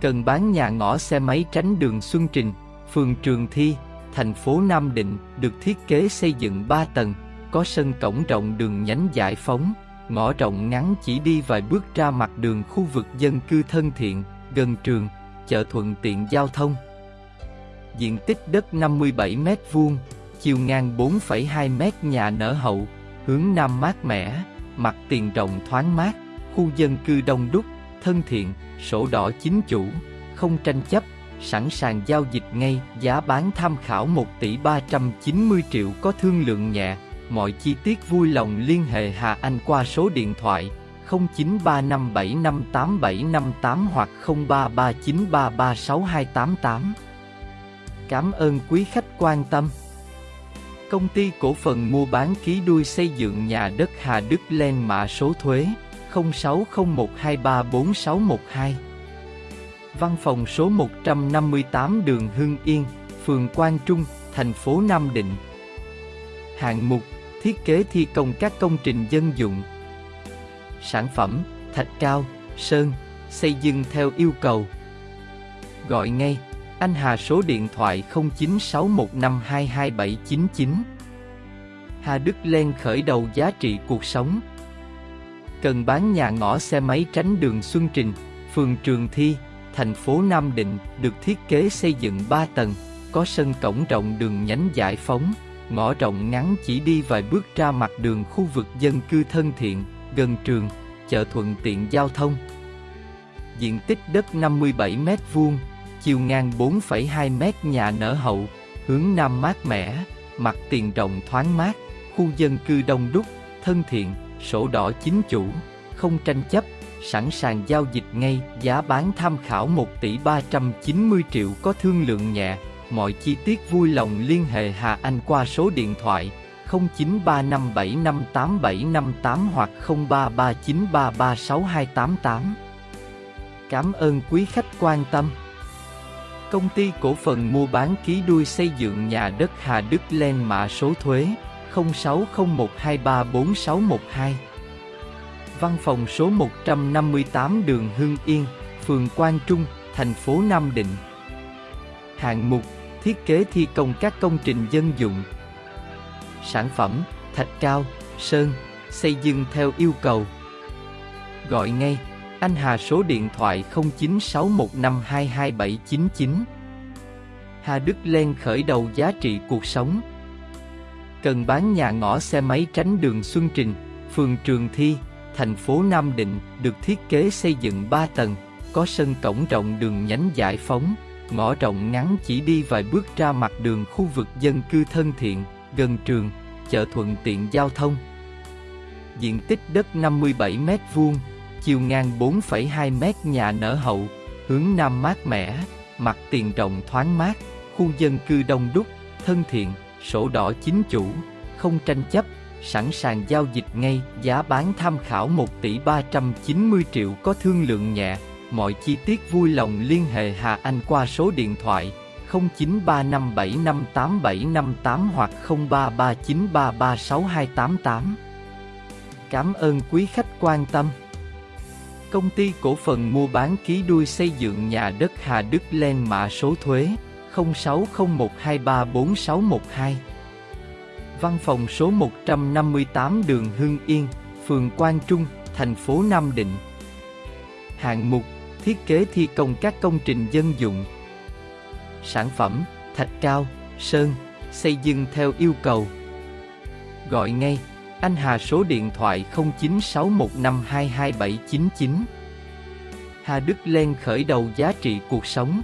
Cần bán nhà ngõ xe máy tránh đường Xuân Trình, phường Trường Thi, thành phố Nam Định, được thiết kế xây dựng 3 tầng, có sân cổng rộng đường nhánh giải phóng, ngõ rộng ngắn chỉ đi vài bước ra mặt đường khu vực dân cư thân thiện, gần trường, chợ thuận tiện giao thông. Diện tích đất 57 m vuông, chiều ngang 4,2 m nhà nở hậu, hướng nam mát mẻ, mặt tiền rộng thoáng mát, khu dân cư đông đúc, thân thiện, sổ đỏ chính chủ, không tranh chấp, sẵn sàng giao dịch ngay, giá bán tham khảo 1 tỷ 390 triệu có thương lượng nhẹ, mọi chi tiết vui lòng liên hệ Hà Anh qua số điện thoại 0935758758 hoặc 0339336288. Cảm ơn quý khách quan tâm. Công ty cổ phần mua bán ký đuôi xây dựng nhà đất Hà Đức Len mã số thuế 0601234612. Văn phòng số 158 đường Hưng Yên, phường Quang Trung, thành phố Nam Định. Hạng mục Thiết kế thi công các công trình dân dụng. Sản phẩm Thạch cao, sơn, xây dựng theo yêu cầu. Gọi ngay anh Hà số điện thoại 0961522799. Hà Đức Len khởi đầu giá trị cuộc sống. Cần bán nhà ngõ xe máy tránh đường Xuân Trình, phường Trường Thi, thành phố Nam Định, được thiết kế xây dựng 3 tầng, có sân cổng rộng đường nhánh giải phóng, ngõ rộng ngắn chỉ đi vài bước ra mặt đường khu vực dân cư thân thiện, gần trường, chợ thuận tiện giao thông. Diện tích đất 57m2, chiều ngang 4,2m nhà nở hậu, hướng nam mát mẻ, mặt tiền rộng thoáng mát, khu dân cư đông đúc, thân thiện, sổ đỏ chính chủ, không tranh chấp, sẵn sàng giao dịch ngay, giá bán tham khảo 1 tỷ 390 triệu có thương lượng nhẹ, mọi chi tiết vui lòng liên hệ Hà Anh qua số điện thoại 0935758758 hoặc 0339336288. Cảm ơn quý khách quan tâm. Công ty cổ phần mua bán ký đuôi xây dựng nhà đất Hà Đức Len mã số thuế 0601234612. Văn phòng số 158 đường Hưng Yên, phường Quang Trung, thành phố Nam Định. Hạng mục Thiết kế thi công các công trình dân dụng. Sản phẩm Thạch cao, sơn, xây dựng theo yêu cầu. Gọi ngay anh Hà số điện thoại 0961522799. Hà Đức Len khởi đầu giá trị cuộc sống. Cần bán nhà ngõ xe máy tránh đường Xuân Trình, phường Trường Thi, thành phố Nam Định, được thiết kế xây dựng 3 tầng, có sân cổng rộng đường nhánh giải phóng, ngõ rộng ngắn chỉ đi vài bước ra mặt đường khu vực dân cư thân thiện, gần trường, chợ thuận tiện giao thông. Diện tích đất 57 m vuông, chiều ngang 4,2m nhà nở hậu, hướng nam mát mẻ, mặt tiền rộng thoáng mát, khu dân cư đông đúc, thân thiện, sổ đỏ chính chủ, không tranh chấp, sẵn sàng giao dịch ngay, giá bán tham khảo 1 tỷ 390 triệu có thương lượng nhẹ, mọi chi tiết vui lòng liên hệ Hà Anh qua số điện thoại 0935758758 hoặc 0339336288. Cảm ơn quý khách quan tâm. Công ty cổ phần mua bán ký đuôi xây dựng nhà đất Hà Đức Len mã số thuế 0601234612. Văn phòng số 158 đường Hưng Yên, phường Quang Trung, thành phố Nam Định. Hạng mục Thiết kế thi công các công trình dân dụng. Sản phẩm Thạch cao, sơn, xây dựng theo yêu cầu. Gọi ngay anh Hà số điện thoại 0961522799. Hà Đức Lên khởi đầu giá trị cuộc sống.